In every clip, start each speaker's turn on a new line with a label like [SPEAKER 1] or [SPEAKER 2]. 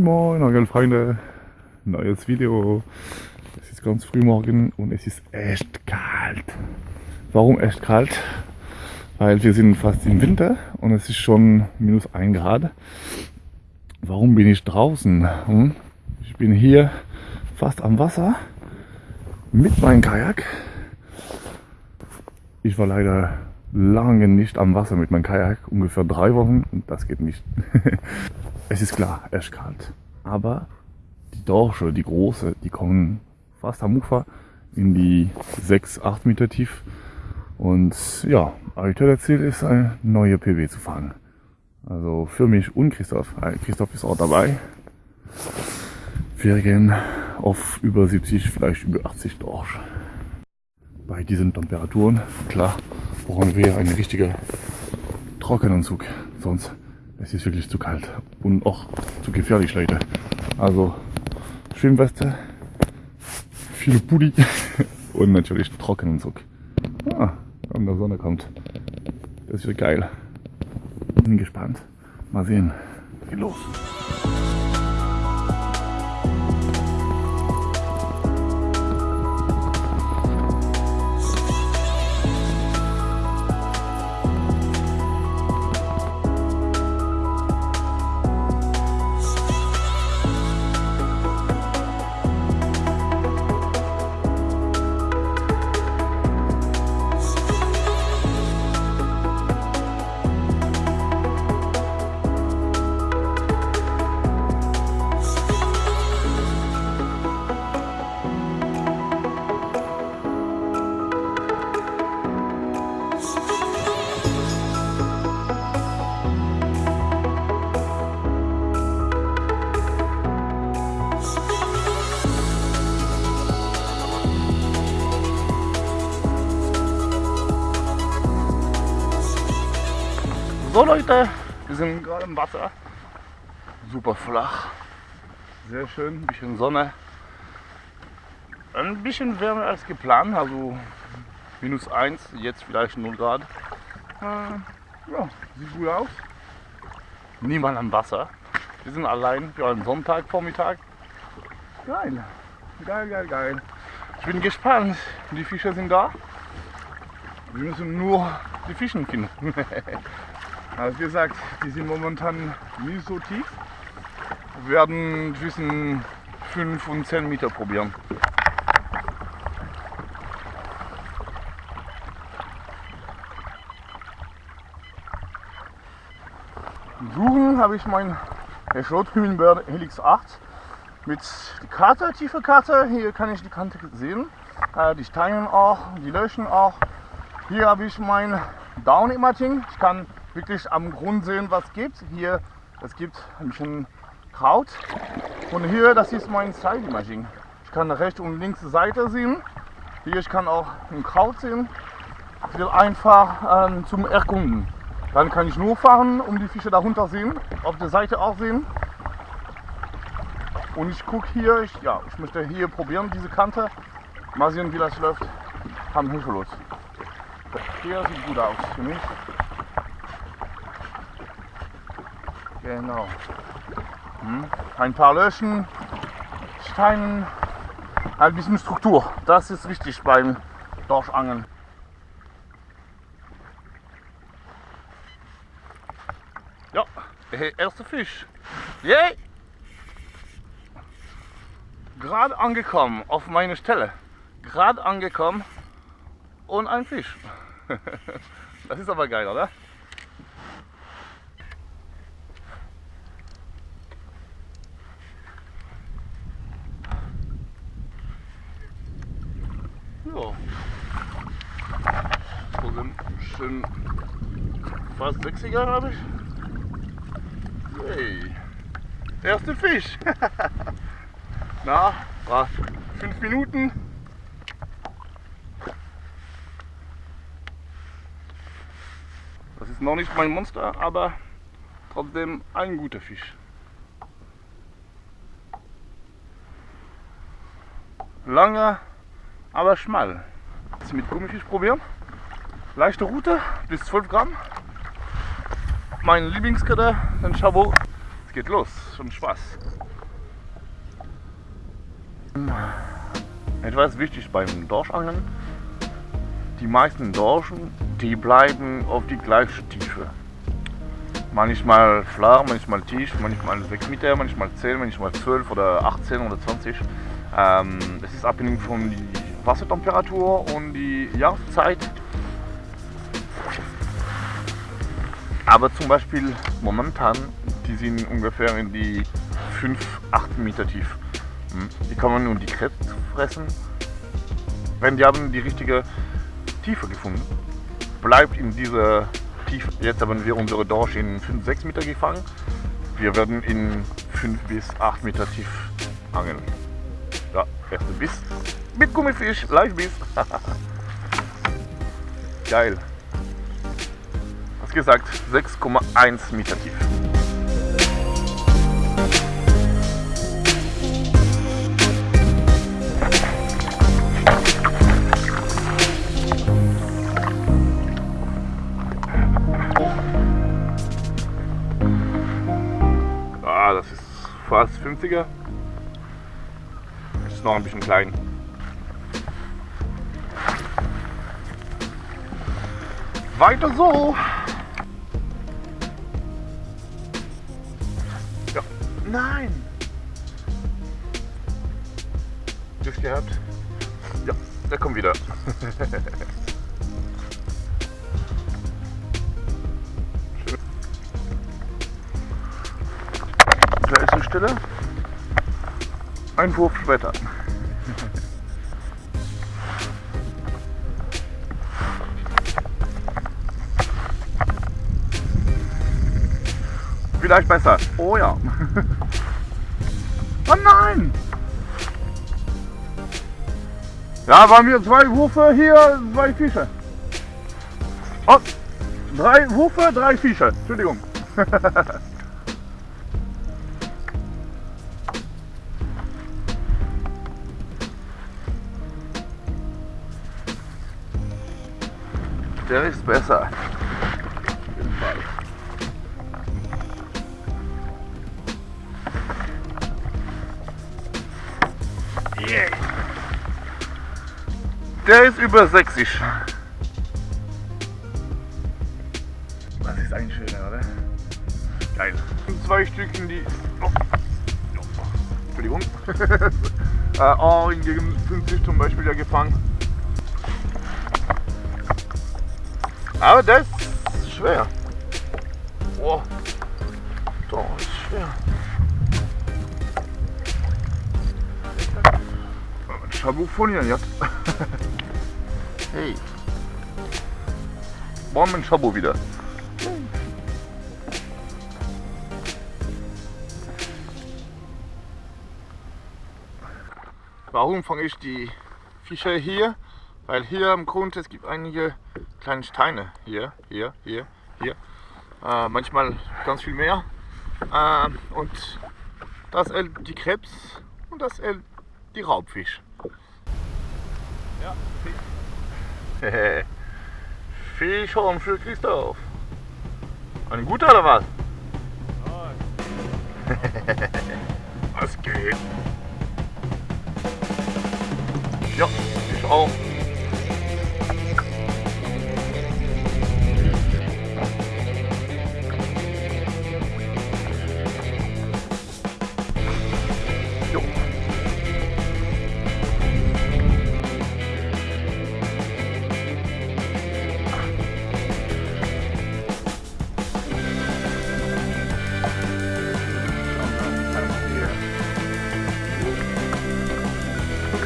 [SPEAKER 1] Moin Moin, Angel Freunde, neues Video. Es ist ganz früh morgen und es ist echt kalt. Warum echt kalt? Weil wir sind fast im Winter und es ist schon minus 1 Grad. Warum bin ich draußen? Hm? Ich bin hier fast am Wasser mit meinem Kajak. Ich war leider lange nicht am Wasser mit meinem Kajak, ungefähr drei Wochen und das geht nicht. es ist klar, echt kalt. Aber die Dorsche, die große, die kommen fast am Ufer in die 6, 8 Meter tief. Und ja, aktuell Ziel ist, eine neue PW zu fangen. Also für mich und Christoph. Äh, Christoph ist auch dabei. Wir gehen auf über 70, vielleicht über 80 Dorsch. Bei diesen Temperaturen, klar, brauchen wir einen richtigen Trockenanzug. Sonst es ist wirklich zu kalt und auch zu gefährlich, Leute. Also Schwimmweste, viele Pulli und natürlich Trockenanzug. Ah, wenn der Sonne kommt. Das wird geil. Bin gespannt. Mal sehen. Geht los. Leute, wir sind gerade im Wasser. Super flach. Sehr schön, ein bisschen Sonne. Ein bisschen wärmer als geplant, also minus 1, jetzt vielleicht 0 Grad. Äh, ja, sieht gut aus. Niemand am Wasser. Wir sind allein für einen Sonntagvormittag. Geil, geil, geil, geil. Ich bin gespannt. Die Fische sind da. Wir müssen nur die Fischen finden. Also wie gesagt, die sind momentan nicht so tief. Wir werden zwischen 5 und 10 Meter probieren. Suchen habe ich mein Schrothühnenbär Helix 8 mit Karte, tiefe Karte. Hier kann ich die Kante sehen, äh, die Steine auch, die Löchen auch. Hier habe ich mein Down Imaging. Ich kann wirklich am Grund sehen, was gibt. Hier, es gibt ein bisschen Kraut. Und hier, das ist mein Side Imaging. Ich kann rechts und links Seite sehen. Hier, ich kann auch ein Kraut sehen. Ich will einfach ähm, zum Erkunden. Dann kann ich nur fahren, um die Fische darunter sehen, auf der Seite auch sehen. Und ich gucke hier, ich, ja, ich möchte hier probieren, diese Kante. Mal sehen, wie das läuft. Haben Hilfelos. Hier sieht gut aus für mich. Genau. Hm. Ein paar Löschen, Steinen, ein bisschen Struktur. Das ist wichtig beim Dorschangeln. Ja, der erste Fisch. Yay! Gerade angekommen auf meine Stelle. Gerade angekommen und ein Fisch. Das ist aber geil, oder? Ja. So sind schön fast 60er habe ich. Hey. Erste Fisch. Na, was? Fünf Minuten. Das ist noch nicht mein Monster, aber trotzdem ein guter Fisch. Langer aber schmal. Jetzt mit Gummifisch probieren. Leichte Route bis 12 Gramm. Mein Lieblingskette, den Chabot es geht los. Schon Spaß. Etwas wichtig beim Dorschangeln. Die meisten Dorschen, die bleiben auf die gleiche Tiefe. Manchmal flach, manchmal tief, manchmal 6 Meter, manchmal 10, manchmal 12 oder 18 oder 20. Ähm, es ist abhängig von der Wassertemperatur und die Jahreszeit. Aber zum Beispiel momentan, die sind ungefähr in die 5, 8 Meter tief. Hm, die kann man nun die Krebs fressen. Wenn die haben die richtige Tiefe gefunden, bleibt in dieser Tiefe. Jetzt haben wir unsere Dorsch in 5, 6 Meter gefangen. Wir werden in 5 bis 8 Meter tief angeln. Ja, erste Biss mit Gummifisch, Live-Biss. Geil. Was gesagt, 6,1 Meter tief. Ah, das ist fast 50er. Ist noch ein bisschen klein. Weiter so. Nein. Glück gehabt. Ja, der kommt wieder. Da ist die Stelle. Ein Wurf später. Vielleicht besser. Oh ja. Oh nein! Ja, waren wir zwei Wurfe hier, zwei Fische. Oh, drei Wurfe, drei Fische. Entschuldigung. Der ist besser. Der ist über 60. Das ist ein schöner, oder? Geil. Und zwei Stücken, die. Oh. Oh. Entschuldigung. äh, oh, gegen 50 zum Beispiel ja gefangen. Aber das ist schwer. Oh. Das ist schwer. Shabu von jetzt. hey. Bomben Shabu wieder. Warum fange ich die Fische hier? Weil hier am Grund es gibt einige kleine Steine. Hier, hier, hier, hier. Äh, manchmal ganz viel mehr. Äh, und das hält die Krebs und das hält die Raubfisch. Ja. Fischhorn für Christoph. Ein guter oder was? was geht? Ja, ich auch.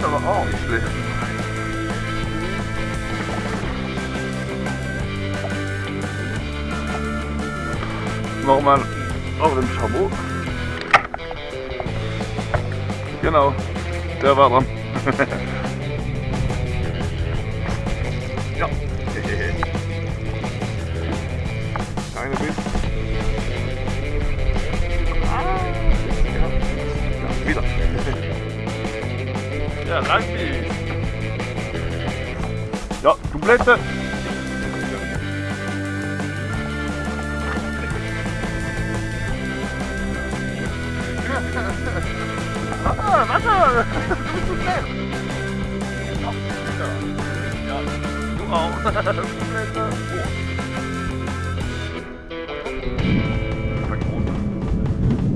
[SPEAKER 1] Ist aber auch nicht schlecht. Nochmal auf dem Schabot. Genau, der war dran. Ja, dank. Ja, complete. Ah, ja, doe al. Complete.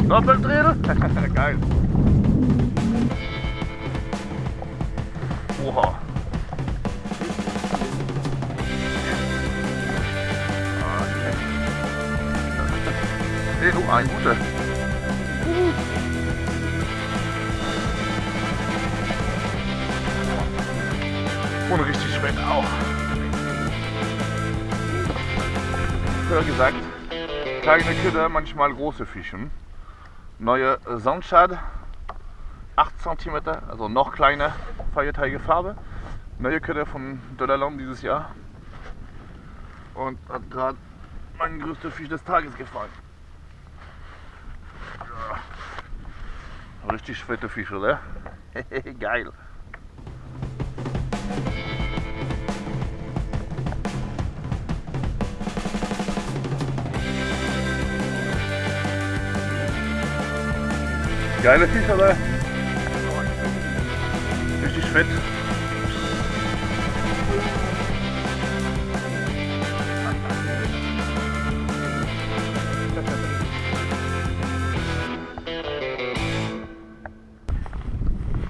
[SPEAKER 1] Dat blijft? Kijk. Oha. Nee, du, ein guter. Und richtig schmeckt auch. Früher gesagt, kleine Köder, manchmal große Fischen. Neue Sandschad, 8 cm, also noch kleiner, feiertage Farbe. Neue Köder von Dolaland dieses Jahr. Und hat gerade mein größter Fisch des Tages gefallen. Ja. Richtig fette Fisch, oder? Geil. Geile Fisch, oder? Fett.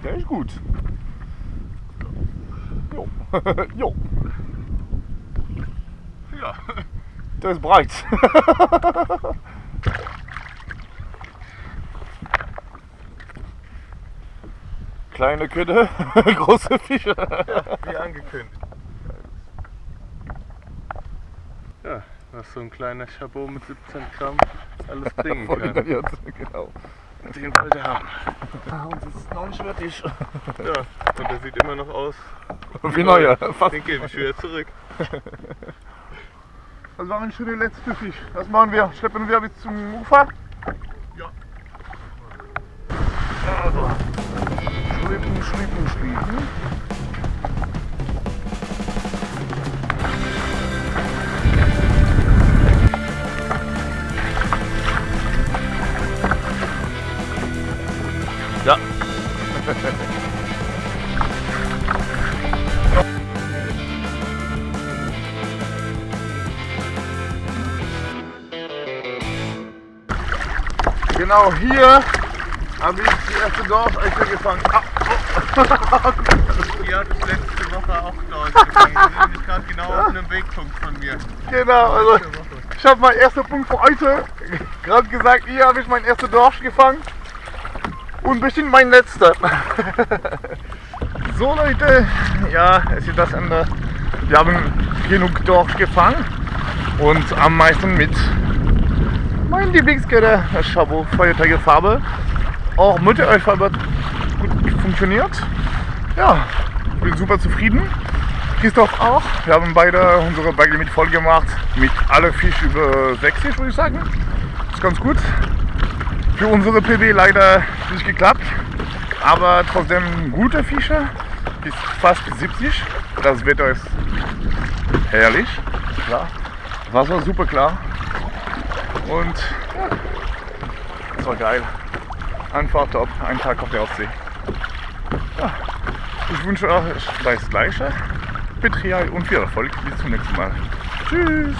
[SPEAKER 1] Der ist gut. Jo. jo. Ja. Der ist breit. Kleine Köder, große Fische.
[SPEAKER 2] Wie angekündigt. Ja, was so ein kleiner Chabot mit 17 Gramm alles bringen kann.
[SPEAKER 1] Koordiniert, genau.
[SPEAKER 2] Den wollte er haben.
[SPEAKER 1] Und das ist noch nicht fertig.
[SPEAKER 2] Ja, und der sieht immer noch aus.
[SPEAKER 1] Wie neuer. Fast.
[SPEAKER 2] Den gebe ich wieder zurück.
[SPEAKER 1] Das war schon der letzte Fisch. Was machen wir? Schleppen wir bis zum Ufer?
[SPEAKER 2] Ja.
[SPEAKER 1] Also. Schleppen, schleppen, schleppen.
[SPEAKER 2] Ja.
[SPEAKER 1] Genau hier habe ich die erste Dorfeiche gefangen. Ah,
[SPEAKER 2] Hat es letzte Woche auch dort gefangen. Die sind nämlich gerade genau auf einem Wegpunkt von mir.
[SPEAKER 1] genau, also ich habe meinen ersten Punkt für heute gerade gesagt, hier habe ich meinen ersten Dorsch gefangen und bestimmt mein letzter. so Leute, ja, es ist das Ende. Wir haben genug Dorsch gefangen und am meisten mit mein Lieblingsköder, das Chabot Feiertage Farbe. Auch hat gut funktioniert. Ja, bin super zufrieden. Christoph auch. Wir haben beide unsere Bagel mit voll gemacht. Mit alle Fisch über 60 würde ich sagen. Ist ganz gut. Für unsere PB leider nicht geklappt. Aber trotzdem gute Fische. Bis fast 70. Das Wetter ist herrlich. Klar. Wasser super klar. Und ja, das war geil. Einfach top. Ein Tag auf der Ostsee. Ja, ich wünsche euch das Gleiche. Betrieb und viel Erfolg. Bis zum nächsten Mal. Tschüss.